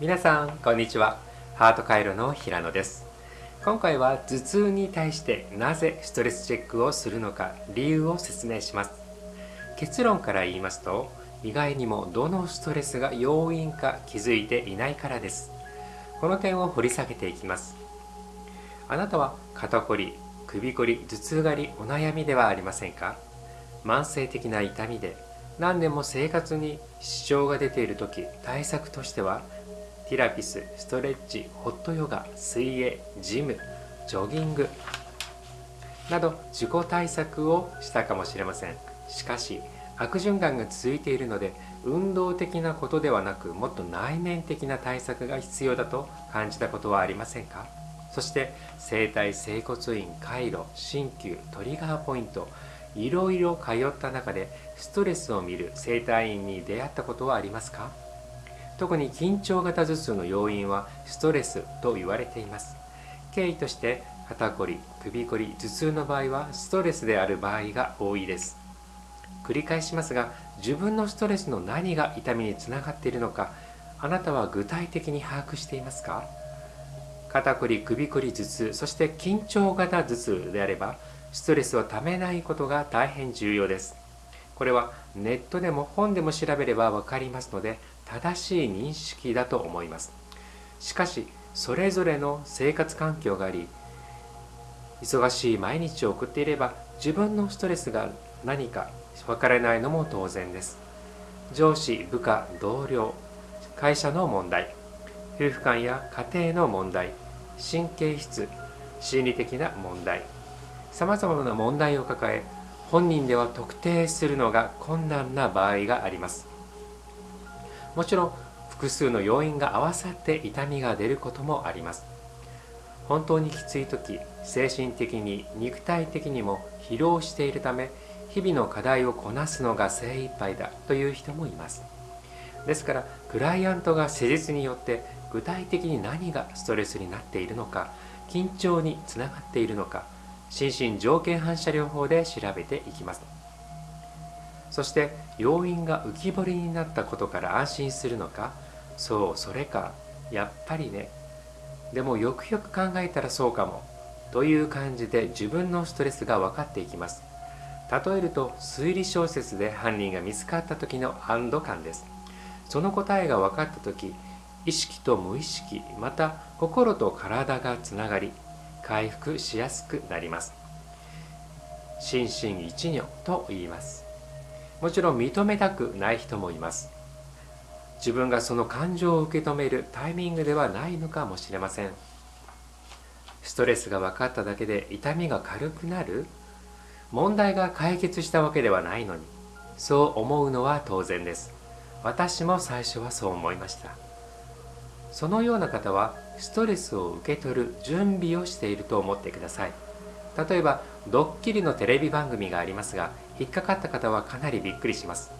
皆さんこんにちは。ハート回路の平野です。今回は頭痛に対してなぜストレスチェックをするのか理由を説明します。結論から言いますと意外にもどのストレスが要因か気づいていないからです。この点を掘り下げていきます。あなたは肩こり首こり頭痛がりお悩みではありませんか？慢性的な痛みで何年も生活に支障が出ている時対策としてはティスストレッチホットヨガ水泳ジムジョギング。など自己対策をしたかもしれません。しかし悪循環が続いているので運動的なことではなくもっと内面的な対策が必要だと感じたことはありませんか？そして整体整骨院回路鍼灸トリガーポイントいろいろ通った中でストレスを見る整体院に出会ったことはありますか？特に緊張型頭痛の要因はストレスと言われています。経緯として肩こり首こり頭痛の場合はストレスである場合が多いです。繰り返しますが自分のストレスの何が痛みにつながっているのかあなたは具体的に把握していますか？肩こり首こり頭痛そして緊張型頭痛であればストレスをためないことが大変重要です。これはネットでも本でも調べれば分かりますので正しい認識だと思います。しかしそれぞれの生活環境があり忙しい毎日を送っていれば自分のストレスが何か分からないのも当然です。上司部下同僚会社の問題夫婦間や家庭の問題神経質心理的な問題さまざまな問題を抱え本人では特定するのが困難な場合があります。もちろん複数の要因が合わさって痛みが出ることもあります。本当にきつい時精神的に肉体的にも疲労しているため日々の課題をこなすのが精一杯だという人もいます。ですからクライアントが施術によって具体的に何がストレスになっているのか緊張につながっているのか心身条件反射療法で調べていきます。そして要因が浮き彫りになったことから安心するのか？そうそれか。やっぱりね。でもよくよく考えたらそうかも。という感じで自分のストレスが分かっていきます。例えると推理小説で犯人が見つかった時の安堵感です。その答えが分かった時意識と無意識また心と体がつながり回復しやすくなります。心身一如と言います。もちろん認めたくない人もいます。自分がその感情を受け止めるタイミングではないのかもしれません。ストレスが分かっただけで痛みが軽くなる。問題が解決したわけではないのに。そう思うのは当然です。私も最初はそう思いました。そのような方はストレスを受け取る準備をしていると思ってください。例えばドッキリのテレビ番組がありますが引っかかった方はかなりびっくりします。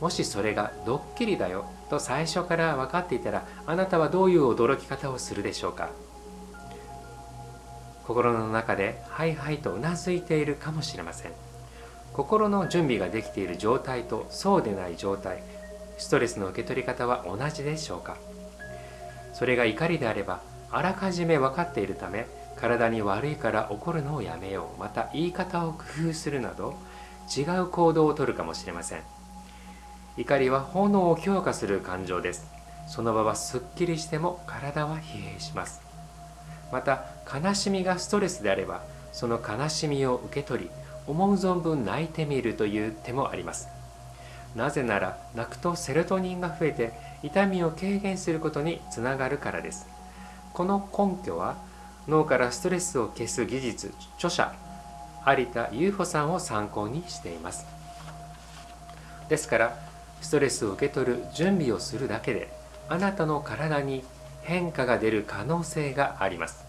もしそれがドッキリだよと最初から分かっていたらあなたはどういう驚き方をするでしょうか。心の中ではいはいとうなずいているかもしれません。心の準備ができている状態とそうでない状態ストレスの受け取り方は同じでしょうか。それが怒りであればあらかじめ分かっているため体に悪いから怒るのをやめよう。また言い方を工夫するなど違う行動をとるかもしれません。怒りは炎を強化する感情です。その場はすっきりしても体は疲弊します。また悲しみがストレスであればその悲しみを受け取り思う存分泣いてみるという手もあります。なぜなら泣くとセロトニンが増えて痛みを軽減することにつながるからです。この根拠は脳からストレスを消す技術著者有田優穂さんを参考にしています。ですからストレスを受け取る準備をするだけであなたの体に変化が出る可能性があります。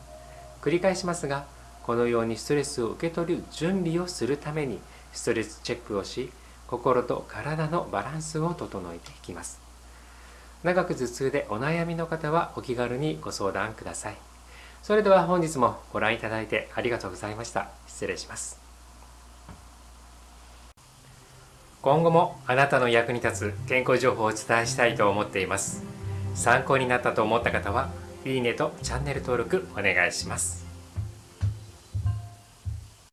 繰り返しますがこのようにストレスを受け取る準備をするためにストレスチェックをし心と体のバランスを整えていきます。長く頭痛でお悩みの方はお気軽にご相談ください。それでは本日もご覧いただいてありがとうございました。失礼します。今後もあなたの役に立つ健康情報をお伝えしたいと思っています。参考になったと思った方はいいねとチャンネル登録お願いします。